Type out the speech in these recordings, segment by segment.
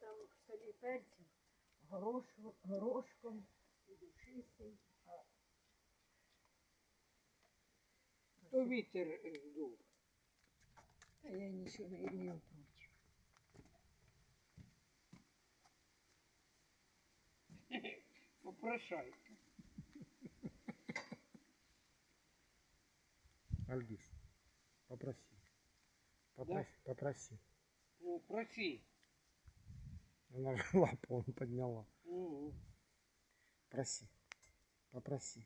там в селі перців, горошу, горошком і душистий. То вітер е, здув. Та я нічого не имею проти. Попрошайка. Альгиз, попроси. Попроси, попроси. Ну, проси. Она же лапу он подняла. Проси. Попроси.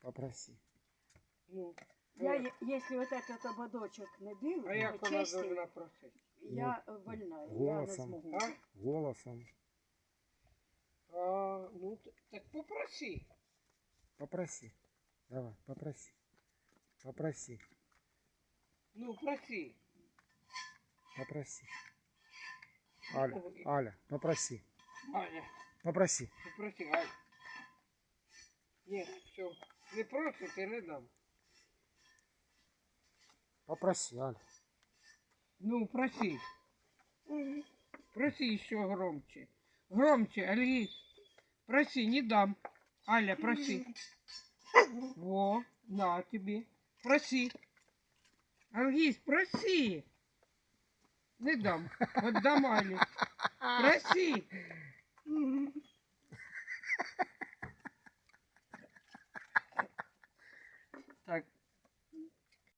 Попроси. Ну, Я, если вот этот ободочок не бив, а як вона чистив, должна просити? я е, вольна, я не голосом. змогу. А? Голосом. А, ну, т- так попроси. Попроси. Давай, попроси. Попроси. Ну, проси. Попроси. Аля, Аля, попроси. Аня, Попроси. попроси, Аня. Ні, все. Не просить, я не дам. Попроси, Аля. Ну, проси. Проси еще громче. Громче, Альгиз. Проси, не дам. Аля, проси. Во, на тебе. Проси. Альгиз, проси. Не дам. Отдам Алі. Проси.